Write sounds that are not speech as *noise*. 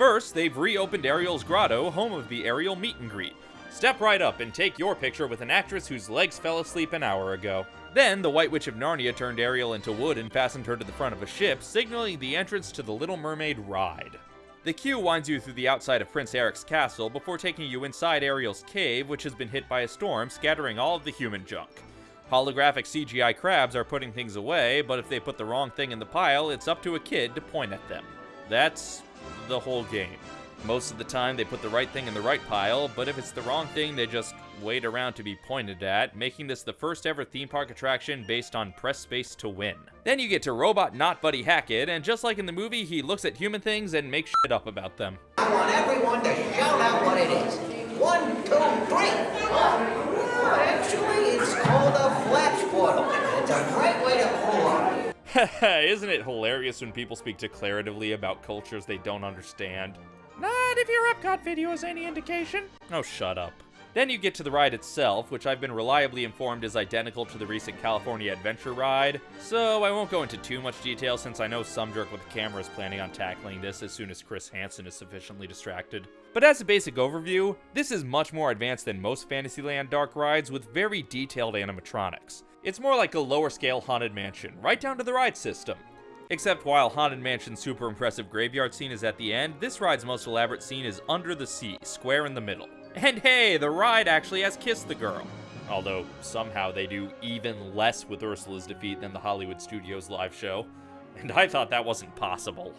First, they've reopened Ariel's Grotto, home of the Ariel meet and greet. Step right up and take your picture with an actress whose legs fell asleep an hour ago. Then, the White Witch of Narnia turned Ariel into wood and fastened her to the front of a ship, signaling the entrance to the Little Mermaid ride. The queue winds you through the outside of Prince Eric's castle before taking you inside Ariel's cave, which has been hit by a storm, scattering all of the human junk. Holographic CGI crabs are putting things away, but if they put the wrong thing in the pile, it's up to a kid to point at them. That's the whole game. Most of the time, they put the right thing in the right pile, but if it's the wrong thing, they just wait around to be pointed at, making this the first ever theme park attraction based on press space to win. Then you get to Robot Not Buddy Hackett, and just like in the movie, he looks at human things and makes shit up about them. I want everyone to shout out what it is. One, two, three actually, it's called a flash portal. It's a great way to pull up. *laughs* Isn't it hilarious when people speak declaratively about cultures they don't understand? Not if your Epcot video is any indication. Oh, shut up. Then you get to the ride itself, which I've been reliably informed is identical to the recent California Adventure ride, so I won't go into too much detail since I know some jerk with a camera is planning on tackling this as soon as Chris Hansen is sufficiently distracted. But as a basic overview, this is much more advanced than most Fantasyland dark rides with very detailed animatronics. It's more like a lower scale Haunted Mansion, right down to the ride system. Except while Haunted Mansion's super impressive graveyard scene is at the end, this ride's most elaborate scene is under the sea, square in the middle. And hey, the ride actually has kissed the girl. Although, somehow they do even less with Ursula's defeat than the Hollywood Studios live show. And I thought that wasn't possible.